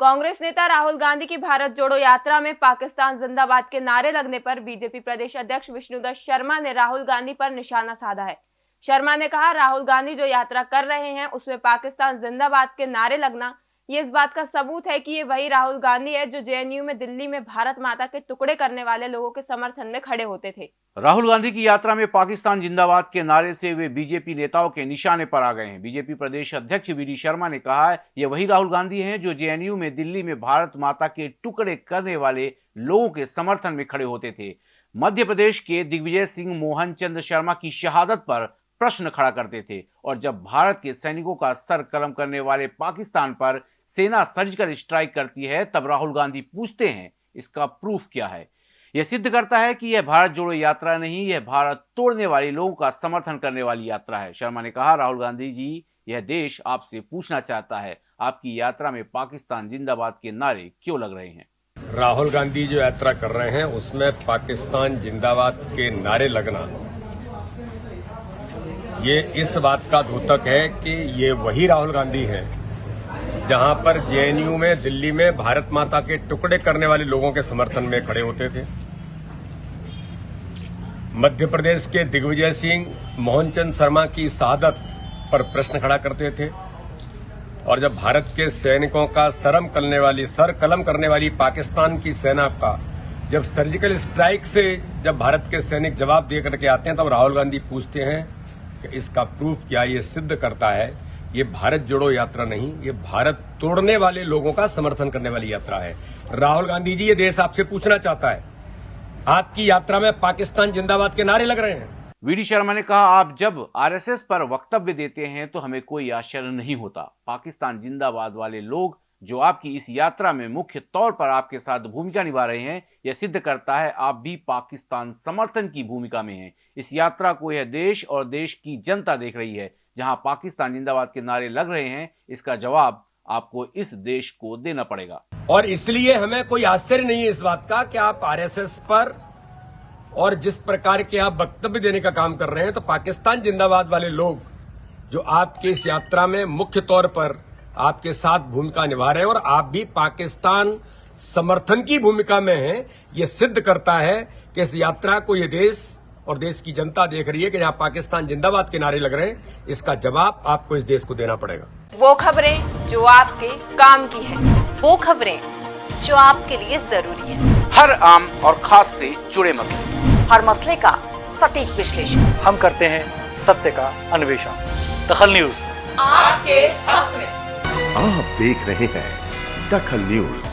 कांग्रेस नेता राहुल गांधी की भारत जोड़ो यात्रा में पाकिस्तान जिंदाबाद के नारे लगने पर बीजेपी प्रदेश अध्यक्ष विष्णुदत्त शर्मा ने राहुल गांधी पर निशाना साधा है। शर्मा ने कहा, राहुल गांधी जो यात्रा कर रहे हैं, उसमें पाकिस्तान जिंदाबाद के नारे लगना ये इस बात का सबूत है कि ये वही राहुल गांधी है जो जेएनयू में दिल्ली में भारत माता के टुकड़े करने वाले लोगों के समर्थन में खड़े होते थे। राहुल गांधी की यात्रा में पाकिस्तान जिंदाबाद के नारे से वे बीजेपी नेताओं के निशाने पर आ गए हैं। बीजेपी प्रदेश अध्यक्ष वी शर्मा ने कहा है, ये वही राहुल गांधी हैं जो जेएनयू में दिल्ली में भारत माता के टुकड़े करने वाले लोगों के समर्थन में खड़े होते थे। मध्य प्रदेश के दिग्विजय सिंह, मोहन चंद्र शर्मा की शहादत पर प्रश्न खड़ा करते थे और जब भारत के सैनिकों का सर कलम करने वाले पाकिस्तान पर सेना सर्जिकल स्ट्राइक करती है, तब राहुल गांधी पूछते हैं, इसका प्रूफ क्या है? यह सिद्ध करता है कि यह भारत जोड़ो यात्रा नहीं, यह भारत तोड़ने वाले लोगों का समर्थन करने वाली यात्रा है। शर्मा ने कहा, राहुल गांधी जी, यह देश आपसे पूछना चाहता है, आपकी यात्रा में पाकिस्तान जिंदाबाद के नारे क्यों लग रहे हैं? राहुल गांधी जो यात्रा कर रहे हैं, उसमें पाकिस्तान जिंदाबाद के नारे लगना ये इस बात का द्योतक है कि ये वही राहुल गांधी है, जहाँ पर जेएनयू में, दिल्ली में भारत माता के टुकड़े करने वाले लोगों के समर्थन में खड़े होते थे। मध्य प्रदेश के दिग्विजय सिंह, मोहनचंद शर्मा की शहादत पर प्रश्न खड़ा करते थे। और जब भारत के सैनिकों का शर्म करने वाली, सर कलम करने वाली पाकिस्तान की सेना का, जब सर्जिकल स्ट्राइक से जब भारत के सैनिक जवाब दे करके आते हैं, तब राहुल गांधी पूछते हैं इसका प्रूफ क्या ये सिद्ध करता है? ये भारत जोड़ो यात्रा नहीं, ये भारत तोड़ने वाले लोगों का समर्थन करने वाली यात्रा है। राहुल गांधी जी, ये देश आपसे पूछना चाहता है, आपकी यात्रा में पाकिस्तान जिंदाबाद के नारे लग रहे हैं। वीडी शर्मा ने कहा, आप जब आरएसएस पर वक्तव्य देते हैं तो हमें कोई आश्चर्य नहीं होता। पाकिस्तान जिंदाबाद वाले लोग जो आपकी इस यात्रा में मुख्य तौर पर आपके साथ भूमिका निभा रहे हैं, यह सिद्ध करता है आप भी पाकिस्तान समर्थन की भूमिका में हैं। इस यात्रा को यह देश और देश की जनता देख रही है, जहाँ पाकिस्तान जिंदाबाद के नारे लग रहे हैं। इसका जवाब आपको इस देश को देना पड़ेगा। और इसलिए हमें कोई आश्चर्य नहीं है इस बात का कि आप आरएसएस पर और जिस प्रकार के आप वक्तव्य देने का काम कर रहे हैं तो पाकिस्तान जिंदाबाद वाले लोग जो आपकी इस यात्रा में मुख्य तौर पर आपके साथ भूमिका निभा रहे हैं और आप भी पाकिस्तान समर्थन की भूमिका में हैं। ये सिद्ध करता है कि इस यात्रा को ये देश और देश की जनता देख रही है कि यहाँ पाकिस्तान जिंदाबाद के नारे लग रहे हैं। इसका जवाब आपको इस देश को देना पड़ेगा। वो खबरें जो आपके काम की है। वो खबरें जो आपके लिए ज़रूरी है। हर आम और खास से जुड़े मसले। हर मसले का सटीक विश्लेषण। हम करते हैं सत्य का अन्वेषण। दखल न्यूज़। आपके हक में। आप देख रहे हैं दखल न्यूज़।